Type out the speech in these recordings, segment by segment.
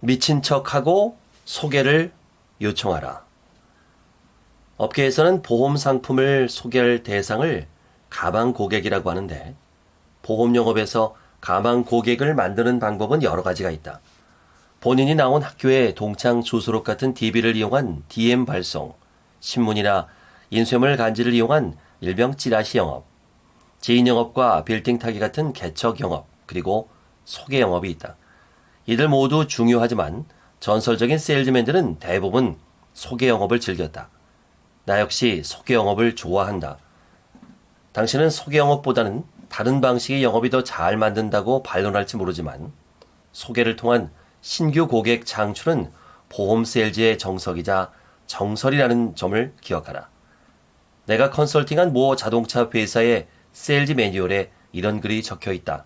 미친 척하고 소개를 요청하라. 업계에서는 보험 상품을 소개할 대상을 가방 고객이라고 하는데 보험 영업에서 가방 고객을 만드는 방법은 여러 가지가 있다. 본인이 나온 학교의 동창 주소록 같은 DB를 이용한 DM 발송, 신문이나 인쇄물 간지를 이용한 일명 찌라시 영업, 지인 영업과 빌딩 타기 같은 개척 영업, 그리고 소개 영업이 있다. 이들 모두 중요하지만 전설적인 세일즈맨들은 대부분 소개 영업을 즐겼다. 나 역시 소개 영업을 좋아한다. 당신은 소개 영업보다는 다른 방식의 영업이 더 잘 맞는다고 반론할지 모르지만 소개를 통한 신규 고객 창출은 보험 세일즈의 정석이자 정설이라는 점을 기억하라. 내가 컨설팅한 모 자동차 회사의 세일즈 매뉴얼에 이런 글이 적혀 있다.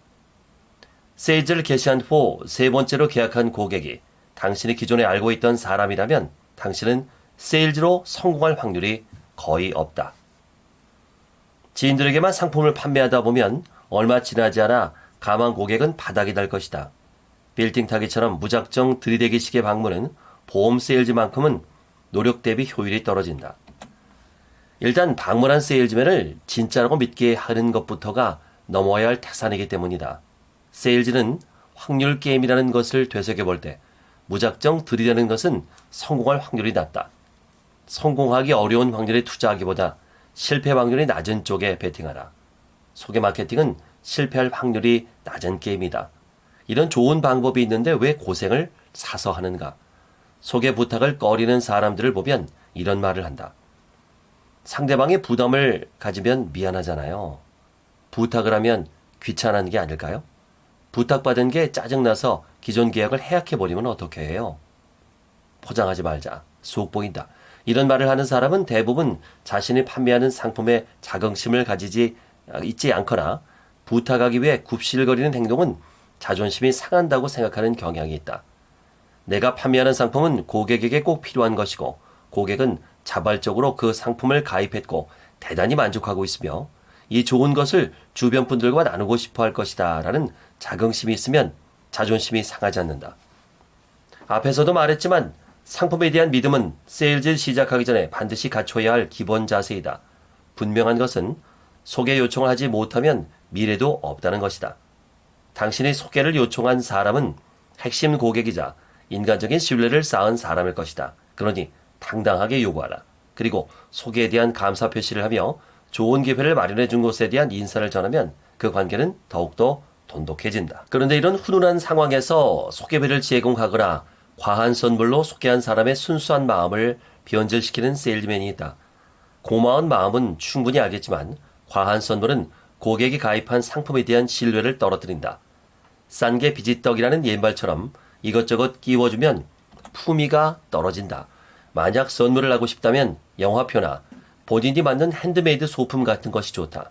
세일즈를 개시한 후 세 번째로 계약한 고객이 당신이 기존에 알고 있던 사람이라면 당신은 세일즈로 성공할 확률이 거의 없다. 지인들에게만 상품을 판매하다 보면 얼마 지나지 않아 가망 고객은 바닥이 날 것이다. 빌딩 타기처럼 무작정 들이대기식의 방문은 보험 세일즈만큼은 노력 대비 효율이 떨어진다. 일단 방문한 세일즈맨을 진짜라고 믿게 하는 것부터가 넘어야 할 태산이기 때문이다. 세일즈는 확률 게임이라는 것을 되새겨 볼 때 무작정 들이대는 것은 성공할 확률이 낮다. 성공하기 어려운 확률에 투자하기보다 실패 확률이 낮은 쪽에 베팅하라. 소개 마케팅은 실패할 확률이 낮은 게임이다. 이런 좋은 방법이 있는데 왜 고생을 사서 하는가? 소개 부탁을 꺼리는 사람들을 보면 이런 말을 한다. 상대방의 부담을 가지면 미안하잖아요. 부탁을 하면 귀찮은 게 아닐까요? 부탁받은 게 짜증나서 기존 계약을 해약해버리면 어떻게 해요? 포장하지 말자. 속 보인다. 이런 말을 하는 사람은 대부분 자신이 판매하는 상품에 자긍심을 가지지 있지 않거나 부탁하기 위해 굽실거리는 행동은 자존심이 상한다고 생각하는 경향이 있다. 내가 판매하는 상품은 고객에게 꼭 필요한 것이고 고객은 자발적으로 그 상품을 가입했고 대단히 만족하고 있으며 이 좋은 것을 주변 분들과 나누고 싶어 할 것이다 라는 자긍심이 있으면 자존심이 상하지 않는다. 앞에서도 말했지만 상품에 대한 믿음은 세일즈 시작하기 전에 반드시 갖춰야 할 기본 자세이다. 분명한 것은 소개 요청을 하지 못하면 미래도 없다는 것이다. 당신이 소개를 요청한 사람은 핵심 고객이자 인간적인 신뢰를 쌓은 사람일 것이다. 그러니 당당하게 요구하라. 그리고 소개에 대한 감사 표시를 하며 좋은 기회를 마련해 준 곳에 대한 인사를 전하면 그 관계는 더욱더 돈독해진다. 그런데 이런 훈훈한 상황에서 소개비를 제공하거나 과한 선물로 소개한 사람의 순수한 마음을 변질시키는 세일즈맨이 있다. 고마운 마음은 충분히 알겠지만 과한 선물은 고객이 가입한 상품에 대한 신뢰를 떨어뜨린다. 싼 게 비지떡이라는 옛말처럼 이것저것 끼워주면 품위가 떨어진다. 만약 선물을 하고 싶다면 영화표나 본인이 만든 핸드메이드 소품 같은 것이 좋다.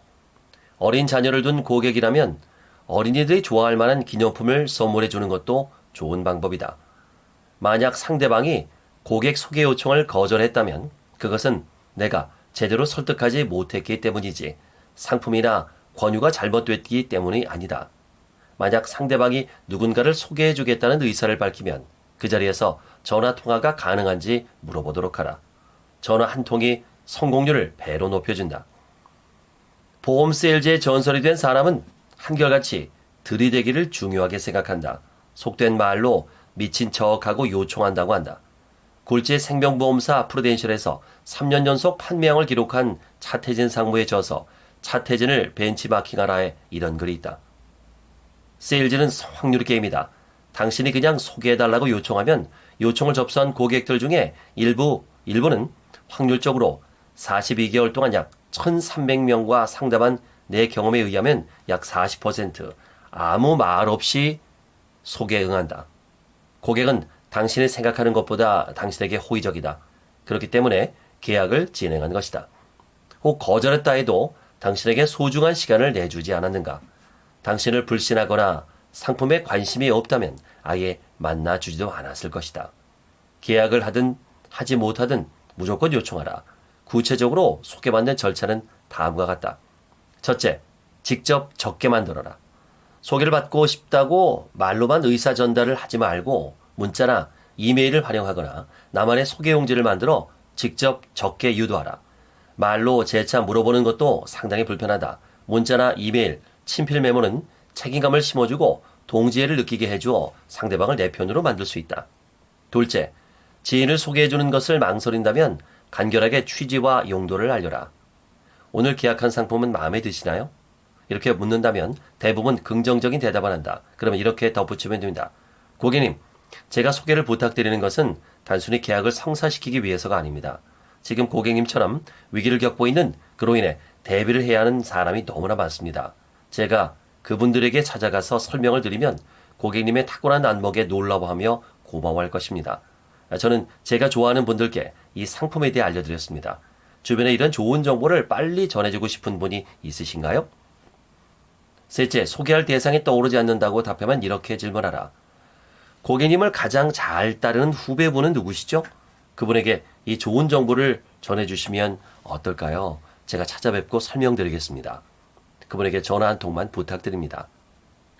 어린 자녀를 둔 고객이라면 어린이들이 좋아할 만한 기념품을 선물해 주는 것도 좋은 방법이다. 만약 상대방이 고객 소개 요청을 거절했다면 그것은 내가 제대로 설득하지 못했기 때문이지 상품이나 권유가 잘못됐기 때문이 아니다. 만약 상대방이 누군가를 소개해 주겠다는 의사를 밝히면 그 자리에서 전화 통화가 가능한지 물어보도록 하라. 전화 한 통이 성공률을 배로 높여준다. 보험 세일즈의 전설이 된 사람은 한결같이 들이대기를 중요하게 생각한다. 속된 말로 미친 척하고 요청한다고 한다. 굴지 생명보험사 프루덴셜에서 3년 연속 판매량을 기록한 차태진 상무에 져서 차태진을 벤치마킹하라에 이런 글이 있다. 세일즈는 확률 게임이다. 당신이 그냥 소개해달라고 요청하면 요청을 접수한 고객들 중에 일부, 일부는 확률적으로 42개월 동안 약 1300명과 상담한 내 경험에 의하면 약 40% 아무 말 없이 소개에 응한다. 고객은 당신이 생각하는 것보다 당신에게 호의적이다. 그렇기 때문에 계약을 진행한 것이다. 혹 거절했다 해도 당신에게 소중한 시간을 내주지 않았는가? 당신을 불신하거나 상품에 관심이 없다면 아예 만나주지도 않았을 것이다. 계약을 하든 하지 못하든 무조건 요청하라. 구체적으로 소개받는 절차는 다음과 같다. 첫째, 직접 적게 만들어라. 소개를 받고 싶다고 말로만 의사 전달을 하지 말고 문자나 이메일을 활용하거나 나만의 소개 용지를 만들어 직접 적게 유도하라. 말로 재차 물어보는 것도 상당히 불편하다. 문자나 이메일, 친필 메모는 책임감을 심어주고 동지애를 느끼게 해주어 상대방을 내 편으로 만들 수 있다. 둘째, 지인을 소개해주는 것을 망설인다면 간결하게 취지와 용도를 알려라. 오늘 계약한 상품은 마음에 드시나요? 이렇게 묻는다면 대부분 긍정적인 대답을 한다. 그러면 이렇게 덧붙이면 됩니다. 고객님, 제가 소개를 부탁드리는 것은 단순히 계약을 성사시키기 위해서가 아닙니다. 지금 고객님처럼 위기를 겪고 있는 그로 인해 대비를 해야 하는 사람이 너무나 많습니다. 제가 그분들에게 찾아가서 설명을 드리면 고객님의 탁월한 안목에 놀라워하며 고마워할 것입니다. 저는 제가 좋아하는 분들께 이 상품에 대해 알려드렸습니다. 주변에 이런 좋은 정보를 빨리 전해주고 싶은 분이 있으신가요? 셋째, 소개할 대상이 떠오르지 않는다고 답하면 이렇게 질문하라. 고객님을 가장 잘 따르는 후배분은 누구시죠? 그분에게 이 좋은 정보를 전해주시면 어떨까요? 제가 찾아뵙고 설명드리겠습니다. 그분에게 전화 한 통만 부탁드립니다.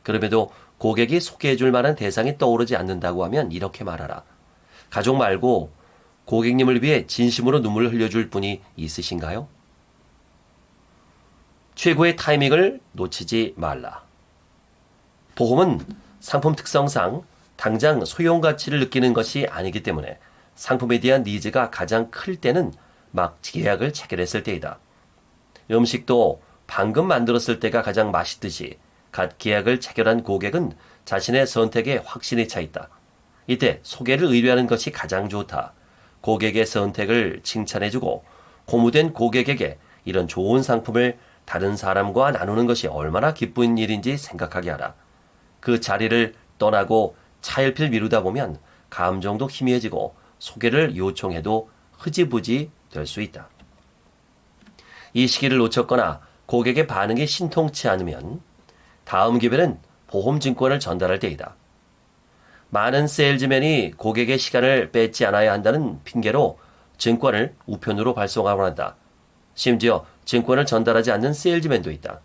그럼에도 고객이 소개해 줄 만한 대상이 떠오르지 않는다고 하면 이렇게 말하라. 가족 말고 고객님을 위해 진심으로 눈물을 흘려줄 분이 있으신가요? 최고의 타이밍을 놓치지 말라. 보험은 상품 특성상 당장 소용 가치를 느끼는 것이 아니기 때문에 상품에 대한 니즈가 가장 클 때는 막 계약을 체결했을 때이다. 음식도 방금 만들었을 때가 가장 맛있듯이 갓 계약을 체결한 고객은 자신의 선택에 확신이 차 있다. 이때 소개를 의뢰하는 것이 가장 좋다. 고객의 선택을 칭찬해주고 고무된 고객에게 이런 좋은 상품을 다른 사람과 나누는 것이 얼마나 기쁜 일인지 생각하게 하라. 그 자리를 떠나고 차일필 미루다 보면 감정도 희미해지고 소개를 요청해도 흐지부지 될 수 있다. 이 시기를 놓쳤거나 고객의 반응이 신통치 않으면 다음 기회는 보험증권을 전달할 때이다. 많은 세일즈맨이 고객의 시간을 뺏지 않아야 한다는 핑계로 증권을 우편으로 발송하곤 한다. 심지어 증권을 전달하지 않는 세일즈맨도 있다.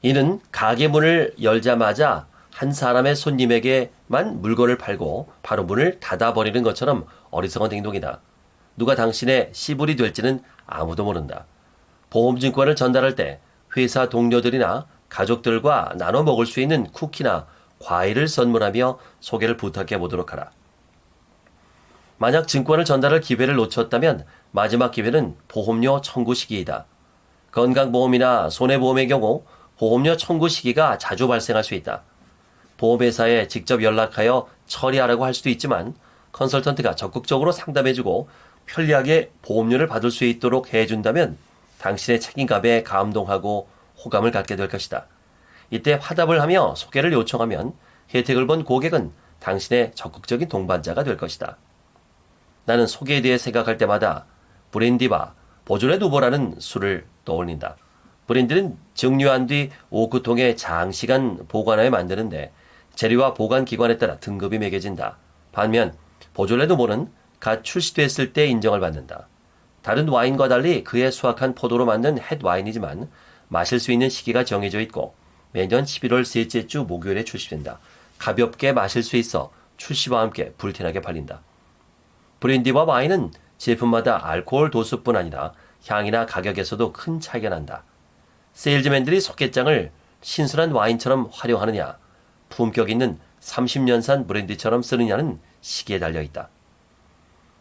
이는 가게 문을 열자마자 한 사람의 손님에게만 물건을 팔고 바로 문을 닫아버리는 것처럼 어리석은 행동이다. 누가 당신의 시불이 될지는 아무도 모른다. 보험증권을 전달할 때 회사 동료들이나 가족들과 나눠 먹을 수 있는 쿠키나 과일을 선물하며 소개를 부탁해 보도록 하라. 만약 증권을 전달할 기회를 놓쳤다면 마지막 기회는 보험료 청구 시기이다. 건강보험이나 손해보험의 경우 보험료 청구 시기가 자주 발생할 수 있다. 보험회사에 직접 연락하여 처리하라고 할 수도 있지만 컨설턴트가 적극적으로 상담해주고 편리하게 보험료를 받을 수 있도록 해준다면 당신의 책임감에 감동하고 호감을 갖게 될 것이다. 이때 화답을 하며 소개를 요청하면 혜택을 본 고객은 당신의 적극적인 동반자가 될 것이다. 나는 소개에 대해 생각할 때마다 브랜디바, 보존의 두보라는 술을 떠올린다. 브랜디는 증류한 뒤 오크통에 장시간 보관하여 만드는데 재료와 보관 기관에 따라 등급이 매겨진다. 반면 보존의 두보는 갓 출시됐을 때 인정을 받는다. 다른 와인과 달리 그의 수확한 포도로 만든 햇 와인이지만 마실 수 있는 시기가 정해져 있고 매년 11월 셋째 주 목요일에 출시된다. 가볍게 마실 수 있어 출시와 함께 불티나게 팔린다. 브랜디와 와인은 제품마다 알코올 도수뿐 아니라 향이나 가격에서도 큰 차이가 난다. 세일즈맨들이 소개장을 신선한 와인처럼 활용하느냐, 품격 있는 30년산 브랜디처럼 쓰느냐는 시기에 달려 있다.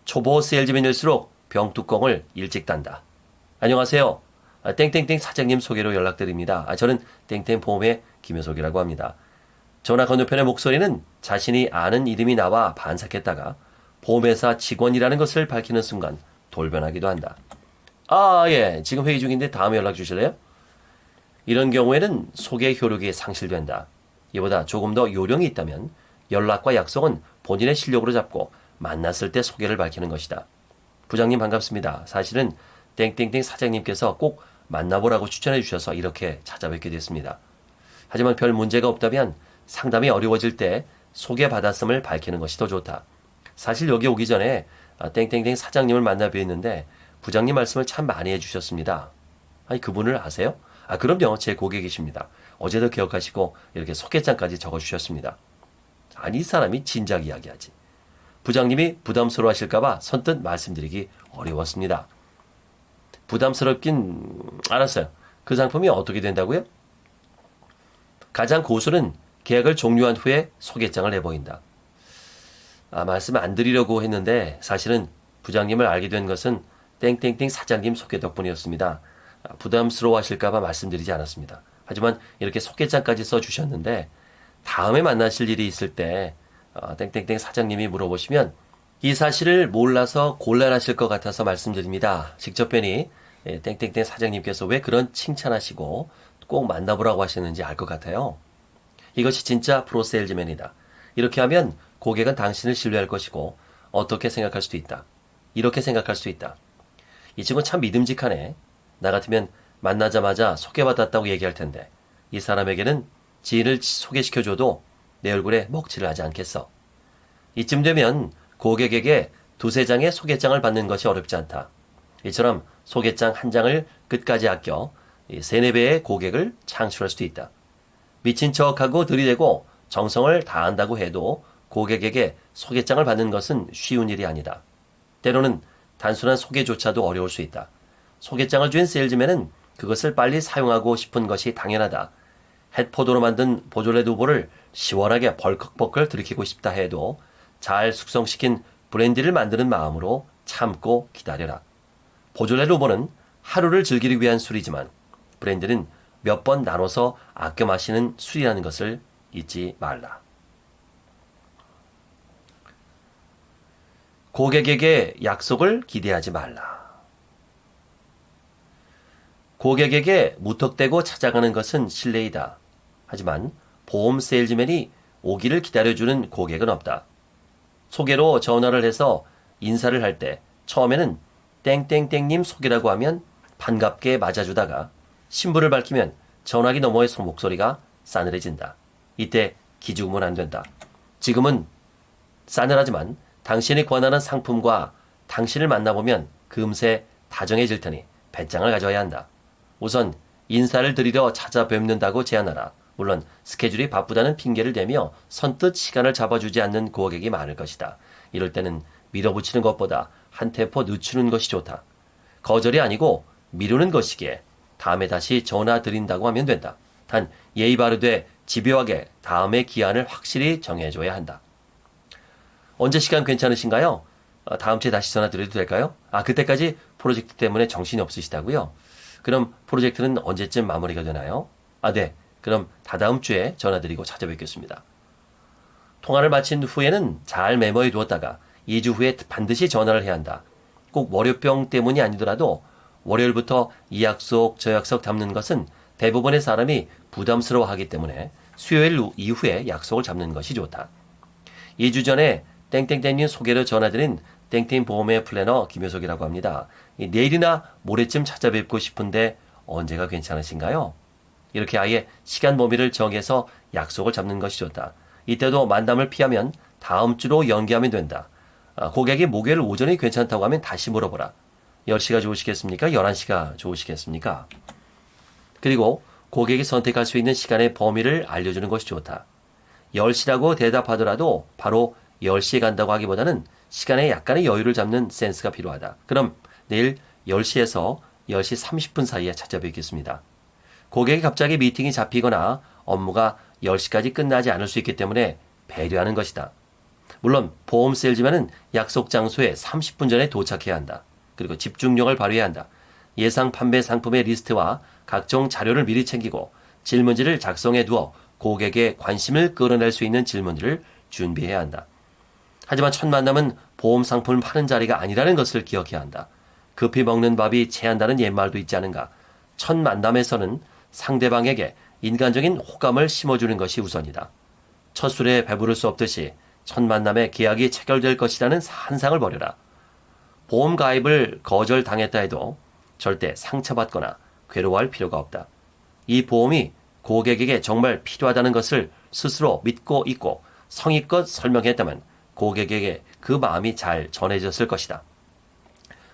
초보 세일즈맨일수록 병뚜껑을 일찍 단다. 안녕하세요. 아, 땡땡땡 사장님 소개로 연락드립니다. 아, 저는 땡땡 보험의 김효석이라고 합니다. 전화 건너편의 목소리는 자신이 아는 이름이 나와 반삭했다가 보험회사 직원이라는 것을 밝히는 순간 돌변하기도 한다. 아, 예. 지금 회의 중인데 다음에 연락 주실래요? 이런 경우에는 소개 효력이 상실된다. 이보다 조금 더 요령이 있다면 연락과 약속은 본인의 실력으로 잡고 만났을 때 소개를 밝히는 것이다. 부장님 반갑습니다. 사실은 땡땡땡 사장님께서 꼭 만나보라고 추천해 주셔서 이렇게 찾아뵙게 됐습니다. 하지만 별 문제가 없다면 상담이 어려워질 때 소개받았음을 밝히는 것이 더 좋다. 사실 여기 오기 전에 아, 땡땡땡 사장님을 만나 뵈었는데 부장님 말씀을 참 많이 해주셨습니다. 아니 그분을 아세요? 아 그럼요 제 고객이십니다. 어제도 기억하시고 이렇게 소개장까지 적어주셨습니다. 아니 이 사람이 진작 이야기하지. 부장님이 부담스러워 하실까봐 선뜻 말씀드리기 어려웠습니다. 부담스럽긴 알았어요. 그 상품이 어떻게 된다고요? 가장 고수는 계약을 종료한 후에 소개장을 내보인다. 아, 말씀 안 드리려고 했는데 사실은 부장님을 알게 된 것은 땡땡땡 사장님 소개 덕분이었습니다. 아, 부담스러워 하실까봐 말씀드리지 않았습니다. 하지만 이렇게 소개장까지 써주셨는데 다음에 만나실 일이 있을 때 어, 땡땡땡 사장님이 물어보시면 이 사실을 몰라서 곤란하실 것 같아서 말씀드립니다. 직접 뵈니 예, 땡땡땡 사장님께서 왜 그런 칭찬하시고 꼭 만나보라고 하시는지 알 것 같아요. 이것이 진짜 프로세일즈맨이다. 이렇게 하면 고객은 당신을 신뢰할 것이고 어떻게 생각할 수도 있다. 이렇게 생각할 수 있다. 이 친구 참 믿음직하네. 나 같으면 만나자마자 소개받았다고 얘기할 텐데 이 사람에게는 지인을 소개시켜줘도 내 얼굴에 먹칠을 하지 않겠어. 이쯤 되면 고객에게 두세 장의 소개장을 받는 것이 어렵지 않다. 이처럼 소개장 한 장을 끝까지 아껴 세네 배의 고객을 창출할 수도 있다. 미친 척하고 들이대고 정성을 다한다고 해도 고객에게 소개장을 받는 것은 쉬운 일이 아니다. 때로는 단순한 소개조차도 어려울 수 있다. 소개장을 준 세일즈맨은 그것을 빨리 사용하고 싶은 것이 당연하다. 햇포도로 만든 보졸레 두부를 시원하게 벌컥벌컥 들이키고 싶다 해도 잘 숙성시킨 브랜디를 만드는 마음으로 참고 기다려라. 보졸레 루보는 하루를 즐기기 위한 술이지만 브랜디는 몇 번 나눠서 아껴 마시는 술이라는 것을 잊지 말라. 고객에게 약속을 기대하지 말라. 고객에게 무턱대고 찾아가는 것은 실례이다. 하지만 보험 세일즈맨이 오기를 기다려주는 고객은 없다. 소개로 전화를 해서 인사를 할 때 처음에는 땡땡땡님 소개라고 하면 반갑게 맞아주다가 신부를 밝히면 전화기 너머의 목소리가 싸늘해진다. 이때 기죽으면 안 된다. 지금은 싸늘하지만 당신이 권하는 상품과 당신을 만나보면 금세 다정해질 테니 배짱을 가져야 한다. 우선 인사를 드리러 찾아뵙는다고 제안하라. 물론 스케줄이 바쁘다는 핑계를 대며 선뜻 시간을 잡아주지 않는 고객이 많을 것이다. 이럴 때는 밀어붙이는 것보다 한 테포 늦추는 것이 좋다. 거절이 아니고 미루는 것이기에 다음에 다시 전화 드린다고 하면 된다. 단 예의 바르되 집요하게 다음의 기한을 확실히 정해줘야 한다. 언제 시간 괜찮으신가요? 어, 다음 주에 다시 전화 드려도 될까요? 아, 그때까지 프로젝트 때문에 정신이 없으시다고요? 그럼 프로젝트는 언제쯤 마무리가 되나요? 아, 네. 그럼 다다음 주에 전화드리고 찾아뵙겠습니다. 통화를 마친 후에는 잘 메모해 두었다가 2주 후에 반드시 전화를 해야 한다. 꼭 월요병 때문이 아니더라도 월요일부터 이 약속 저 약속 잡는 것은 대부분의 사람이 부담스러워하기 때문에 수요일 이후에 약속을 잡는 것이 좋다. 2주 전에 땡땡땡님 소개를 전화드린 땡땡 보험의 플래너 김효석이라고 합니다. 내일이나 모레쯤 찾아뵙고 싶은데 언제가 괜찮으신가요? 이렇게 아예 시간 범위를 정해서 약속을 잡는 것이 좋다. 이때도 만남을 피하면 다음 주로 연기하면 된다. 아, 고객이 목요일 오전이 괜찮다고 하면 다시 물어보라. 10시가 좋으시겠습니까? 11시가 좋으시겠습니까? 그리고 고객이 선택할 수 있는 시간의 범위를 알려주는 것이 좋다. 10시라고 대답하더라도 바로 10시에 간다고 하기보다는 시간에 약간의 여유를 잡는 센스가 필요하다. 그럼 내일 10시에서 10시 30분 사이에 찾아뵙겠습니다. 고객이 갑자기 미팅이 잡히거나 업무가 10시까지 끝나지 않을 수 있기 때문에 배려하는 것이다. 물론 보험 세일즈맨은 약속 장소에 30분 전에 도착해야 한다. 그리고 집중력을 발휘해야 한다. 예상 판매 상품의 리스트와 각종 자료를 미리 챙기고 질문지를 작성해 두어 고객의 관심을 끌어낼 수 있는 질문들을 준비해야 한다. 하지만 첫 만남은 보험 상품을 파는 자리가 아니라는 것을 기억해야 한다. 급히 먹는 밥이 체한다는 옛말도 있지 않은가. 첫 만남에서는 상대방에게 인간적인 호감을 심어주는 것이 우선이다. 첫 술에 배부를 수 없듯이 첫 만남에 계약이 체결될 것이라는 환상을 버려라. 보험 가입을 거절당했다 해도 절대 상처받거나 괴로워할 필요가 없다. 이 보험이 고객에게 정말 필요하다는 것을 스스로 믿고 있고 성의껏 설명했다면 고객에게 그 마음이 잘 전해졌을 것이다.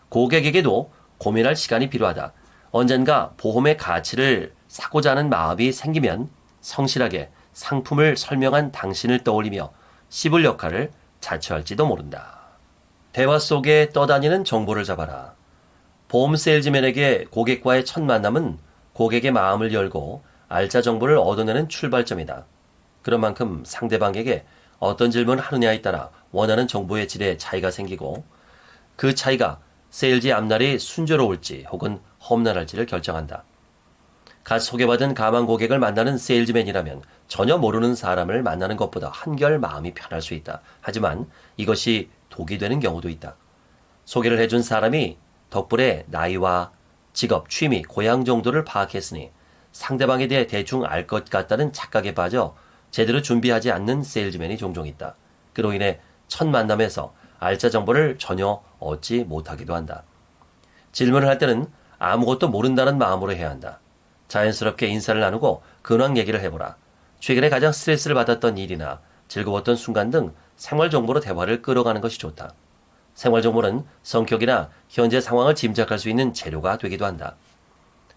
고객에게도 고민할 시간이 필요하다. 언젠가 보험의 가치를 사고자 하는 마음이 생기면 성실하게 상품을 설명한 당신을 떠올리며 씹을 역할을 자처할지도 모른다. 대화 속에 떠다니는 정보를 잡아라. 보험 세일즈맨에게 고객과의 첫 만남은 고객의 마음을 열고 알짜 정보를 얻어내는 출발점이다. 그런 만큼 상대방에게 어떤 질문을 하느냐에 따라 원하는 정보의 질에 차이가 생기고 그 차이가 세일즈 앞날이 순조로울지 혹은 험난할지를 결정한다. 갓 소개받은 가망 고객을 만나는 세일즈맨이라면 전혀 모르는 사람을 만나는 것보다 한결 마음이 편할 수 있다. 하지만 이것이 독이 되는 경우도 있다. 소개를 해준 사람 덕분에 나이와 직업, 취미, 고향 정도를 파악했으니 상대방에 대해 대충 알 것 같다는 착각에 빠져 제대로 준비하지 않는 세일즈맨이 종종 있다. 그로 인해 첫 만남에서 알짜 정보를 전혀 얻지 못하기도 한다. 질문을 할 때는 아무것도 모른다는 마음으로 해야 한다. 자연스럽게 인사를 나누고 근황 얘기를 해보라. 최근에 가장 스트레스를 받았던 일이나 즐거웠던 순간 등 생활 정보로 대화를 끌어가는 것이 좋다. 생활 정보는 성격이나 현재 상황을 짐작할 수 있는 재료가 되기도 한다.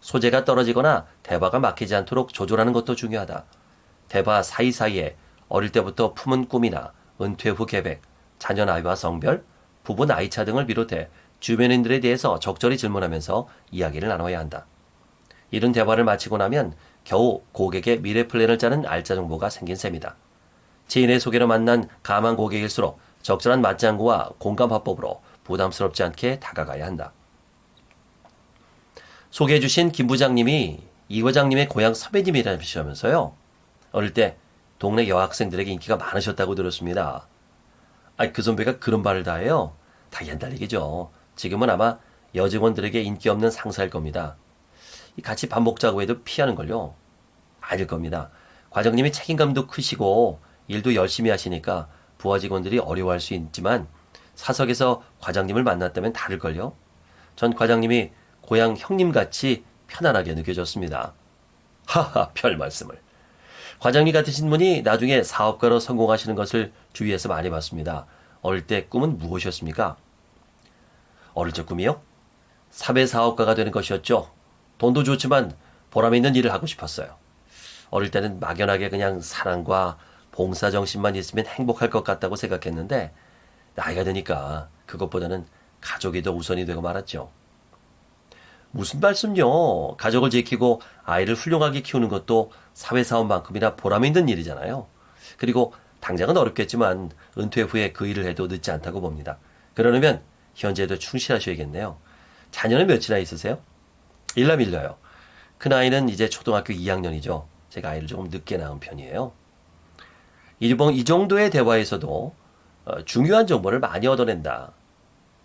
소재가 떨어지거나 대화가 막히지 않도록 조절하는 것도 중요하다. 대화 사이사이에 어릴 때부터 품은 꿈이나 은퇴 후 계획, 자녀 나이와 성별, 부부 나이차 등을 비롯해 주변인들에 대해서 적절히 질문하면서 이야기를 나눠야 한다. 이런 대화를 마치고 나면 겨우 고객의 미래 플랜을 짜는 알짜 정보가 생긴 셈이다. 지인의 소개로 만난 가만 고객일수록 적절한 맞장구와 공감 화법으로 부담스럽지 않게 다가가야 한다. 소개해 주신 김 부장님이 이 과장님의 고향 선배님이라면서요. 어릴 때 동네 여학생들에게 인기가 많으셨다고 들었습니다. 아, 그 선배가 그런 말을 다 해요. 다 옛날 얘기죠. 지금은 아마 여직원들에게 인기 없는 상사일 겁니다. 같이 밥 먹자고 해도 피하는 걸요. 아닐 겁니다. 과장님이 책임감도 크시고 일도 열심히 하시니까 부하 직원들이 어려워할 수 있지만 사석에서 과장님을 만났다면 다를걸요. 전 과장님이 고향 형님같이 편안하게 느껴졌습니다. 하하, 별 말씀을. 과장님 같으신 분이 나중에 사업가로 성공하시는 것을 주위에서 많이 봤습니다. 어릴 때 꿈은 무엇이었습니까? 어릴 적 꿈이요? 사배 사업가가 되는 것이었죠. 돈도 좋지만 보람 있는 일을 하고 싶었어요. 어릴 때는 막연하게 그냥 사랑과 봉사 정신만 있으면 행복할 것 같다고 생각했는데 나이가 드니까 그것보다는 가족이 더 우선이 되고 말았죠. 무슨 말씀요? 가족을 지키고 아이를 훌륭하게 키우는 것도 사회사원만큼이나 보람 있는 일이잖아요. 그리고 당장은 어렵겠지만 은퇴 후에 그 일을 해도 늦지 않다고 봅니다. 그러려면 현재도 충실하셔야겠네요. 자녀는 몇이나 있으세요? 일남 일녀요. 큰 아이는 이제 초등학교 2학년이죠. 제가 아이를 조금 늦게 낳은 편이에요. 이번 이 정도의 대화에서도 어, 중요한 정보를 많이 얻어낸다.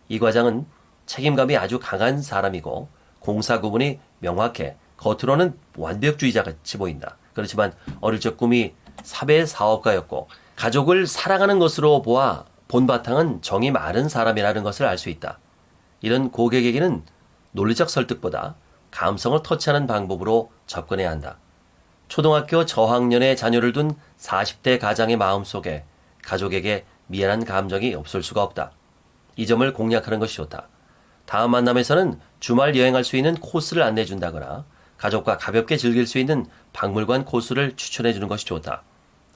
이 과장은 책임감이 아주 강한 사람이고 공사 구분이 명확해 겉으로는 완벽주의자 같이 보인다. 그렇지만 어릴 적 꿈이 사배 사업가였고 가족을 사랑하는 것으로 보아 본 바탕은 정이 많은 사람이라는 것을 알 수 있다. 이런 고객에게는 논리적 설득보다 감성을 터치하는 방법으로 접근해야 한다. 초등학교 저학년의 자녀를 둔 40대 가장의 마음속에 가족에게 미안한 감정이 없을 수가 없다. 이 점을 공략하는 것이 좋다. 다음 만남에서는 주말 여행할 수 있는 코스를 안내준다거나 가족과 가볍게 즐길 수 있는 박물관 코스를 추천해 주는 것이 좋다.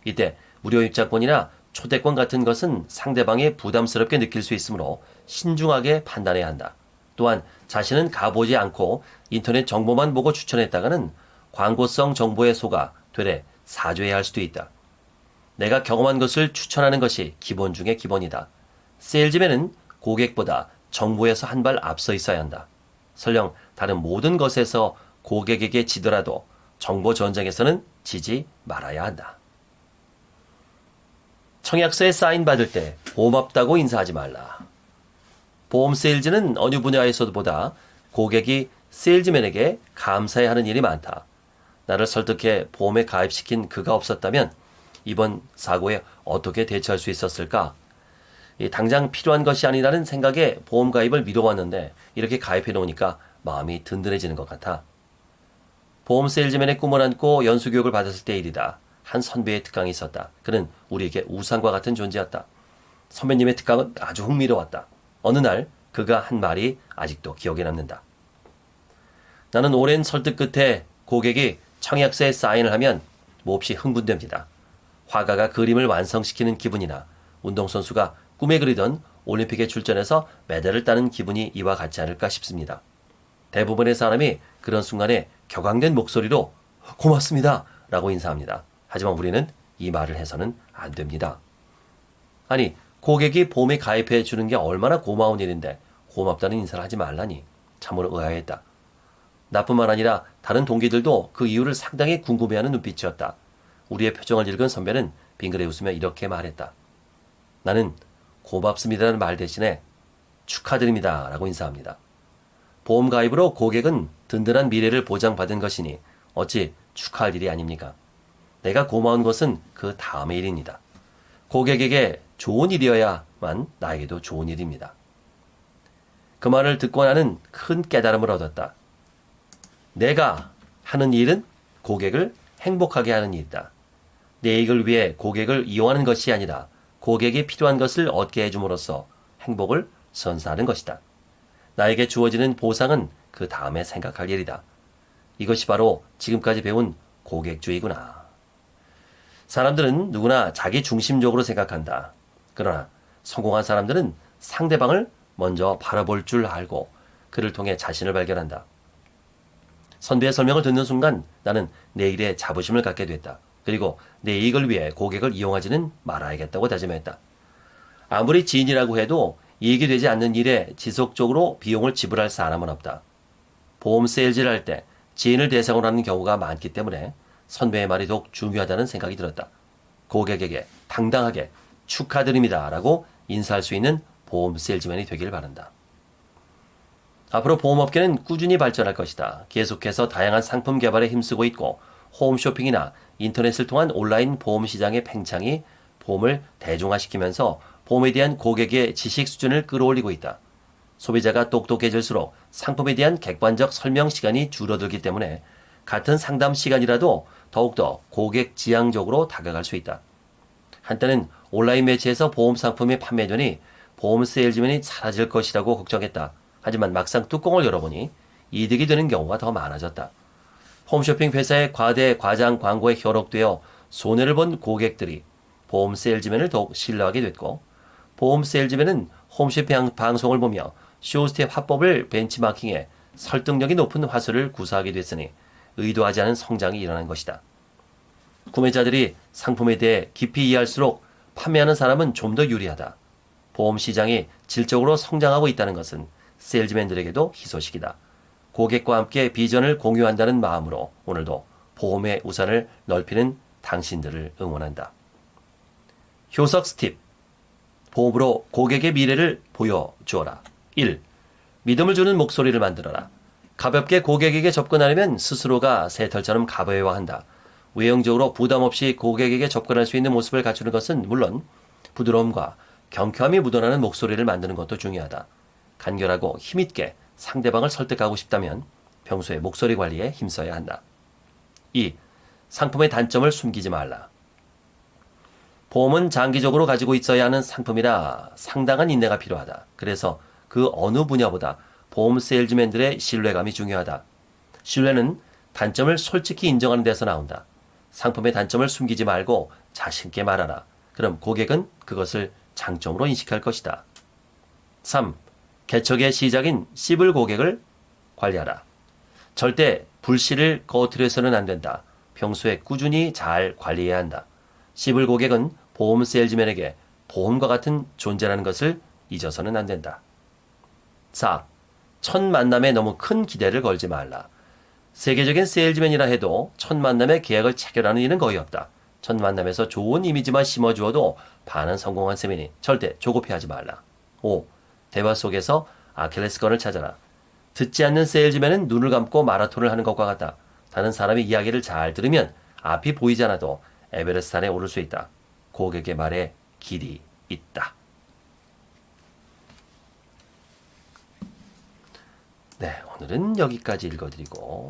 이때 무료 입장권이나 초대권 같은 것은 상대방이 부담스럽게 느낄 수 있으므로 신중하게 판단해야 한다. 또한 자신은 가보지 않고 인터넷 정보만 보고 추천했다가는 광고성 정보에 속아 되레 사죄해야 할 수도 있다. 내가 경험한 것을 추천하는 것이 기본 중의 기본이다. 세일즈맨은 고객보다 정보에서 한 발 앞서 있어야 한다. 설령 다른 모든 것에서 고객에게 지더라도 정보 전쟁에서는 지지 말아야 한다. 청약서에 사인 받을 때 고맙다고 인사하지 말라. 보험 세일즈는 어느 분야에서보다 고객이 세일즈맨에게 감사해야 하는 일이 많다. 나를 설득해 보험에 가입시킨 그가 없었다면 이번 사고에 어떻게 대처할 수 있었을까? 당장 필요한 것이 아니라는 생각에 보험 가입을 미뤄왔는데 이렇게 가입해 놓으니까 마음이 든든해지는 것 같아. 보험 세일즈맨의 꿈을 안고 연수 교육을 받았을 때 일이다. 한 선배의 특강이 있었다. 그는 우리에게 우상과 같은 존재였다. 선배님의 특강은 아주 흥미로웠다. 어느 날 그가 한 말이 아직도 기억에 남는다. 나는 오랜 설득 끝에 고객이 청약서에 사인을 하면 몹시 흥분됩니다. 화가가 그림을 완성시키는 기분이나 운동선수가 꿈에 그리던 올림픽에 출전해서 메달을 따는 기분이 이와 같지 않을까 싶습니다. 대부분의 사람이 그런 순간에 격앙된 목소리로 고맙습니다 라고 인사합니다. 하지만 우리는 이 말을 해서는 안 됩니다. 아니, 고객이 보험에 가입해 주는 게 얼마나 고마운 일인데 고맙다는 인사를 하지 말라니 참으로 의아했다. 나뿐만 아니라 다른 동기들도 그 이유를 상당히 궁금해하는 눈빛이었다. 우리의 표정을 읽은 선배는 빙그레 웃으며 이렇게 말했다. 나는 고맙습니다라는 말 대신에 축하드립니다 라고 인사합니다. 보험 가입으로 고객은 든든한 미래를 보장받은 것이니 어찌 축하할 일이 아닙니까? 내가 고마운 것은 그 다음의 일입니다. 고객에게 좋은 일이어야만 나에게도 좋은 일입니다. 그 말을 듣고 나는 큰 깨달음을 얻었다. 내가 하는 일은 고객을 행복하게 하는 일이다. 내 이익을 위해 고객을 이용하는 것이 아니라 고객이 필요한 것을 얻게 해줌으로써 행복을 선사하는 것이다. 나에게 주어지는 보상은 그 다음에 생각할 일이다. 이것이 바로 지금까지 배운 고객주의구나. 사람들은 누구나 자기 중심적으로 생각한다. 그러나 성공한 사람들은 상대방을 먼저 바라볼 줄 알고 그를 통해 자신을 발견한다. 선배의 설명을 듣는 순간 나는 내 일에 자부심을 갖게 됐다. 그리고 내 이익을 위해 고객을 이용하지는 말아야겠다고 다짐했다. 아무리 지인이라고 해도 이익이 되지 않는 일에 지속적으로 비용을 지불할 사람은 없다. 보험 세일즈를 할 때 지인을 대상으로 하는 경우가 많기 때문에 선배의 말이 더욱 중요하다는 생각이 들었다. 고객에게 당당하게 축하드립니다. 라고 인사할 수 있는 보험 세일즈맨이 되길 바란다. 앞으로 보험업계는 꾸준히 발전할 것이다. 계속해서 다양한 상품 개발에 힘쓰고 있고 홈쇼핑이나 인터넷을 통한 온라인 보험 시장의 팽창이 보험을 대중화시키면서 보험에 대한 고객의 지식 수준을 끌어올리고 있다. 소비자가 똑똑해질수록 상품에 대한 객관적 설명 시간이 줄어들기 때문에 같은 상담 시간이라도 더욱더 고객 지향적으로 다가갈 수 있다. 한때는 온라인 매체에서 보험 상품이 판매되니 보험 세일즈맨이 사라질 것이라고 걱정했다. 하지만 막상 뚜껑을 열어보니 이득이 되는 경우가 더 많아졌다. 홈쇼핑 회사의 과대 과장 광고에 현혹되어 손해를 본 고객들이 보험 세일즈맨을 더욱 신뢰하게 됐고 보험 세일즈맨은 홈쇼핑 방송을 보며 쇼스텝 화법을 벤치마킹해 설득력이 높은 화술을 구사하게 됐으니 의도하지 않은 성장이 일어난 것이다. 구매자들이 상품에 대해 깊이 이해할수록 판매하는 사람은 좀 더 유리하다. 보험 시장이 질적으로 성장하고 있다는 것은 세일즈맨들에게도 희소식이다. 고객과 함께 비전을 공유한다는 마음으로 오늘도 보험의 우산을 넓히는 당신들을 응원한다. 효석 스팁. 보험으로 고객의 미래를 보여주어라. 1. 믿음을 주는 목소리를 만들어라. 가볍게 고객에게 접근하려면 스스로가 새털처럼 가벼워야 한다. 외형적으로 부담 없이 고객에게 접근할 수 있는 모습을 갖추는 것은 물론 부드러움과 경쾌함이 묻어나는 목소리를 만드는 것도 중요하다. 간결하고 힘있게 상대방을 설득하고 싶다면 평소에 목소리 관리에 힘써야 한다. 2. 상품의 단점을 숨기지 말라. 보험은 장기적으로 가지고 있어야 하는 상품이라 상당한 인내가 필요하다. 그래서 그 어느 분야보다 보험 세일즈맨들의 신뢰감이 중요하다. 신뢰는 단점을 솔직히 인정하는 데서 나온다. 상품의 단점을 숨기지 말고 자신있게 말하라. 그럼 고객은 그것을 장점으로 인식할 것이다. 3. 개척의 시작인 씹을 고객을 관리하라. 절대 불씨를 꺼트려서는 안 된다. 평소에 꾸준히 잘 관리해야 한다. 씹을 고객은 보험 세일즈맨에게 보험과 같은 존재라는 것을 잊어서는 안 된다. 4. 첫 만남에 너무 큰 기대를 걸지 말라. 세계적인 세일즈맨이라 해도 첫 만남에 계약을 체결하는 일은 거의 없다. 첫 만남에서 좋은 이미지만 심어주어도 반은 성공한 셈이니 절대 조급해하지 말라. 5. 대화 속에서 아킬레스건을 찾아라. 듣지 않는 세일즈맨은 눈을 감고 마라톤을 하는 것과 같다. 다른 사람의 이야기를 잘 들으면 앞이 보이지 않아도 에베레스트 산에 오를 수 있다. 고객의 말에 길이 있다. 네, 오늘은 여기까지 읽어드리고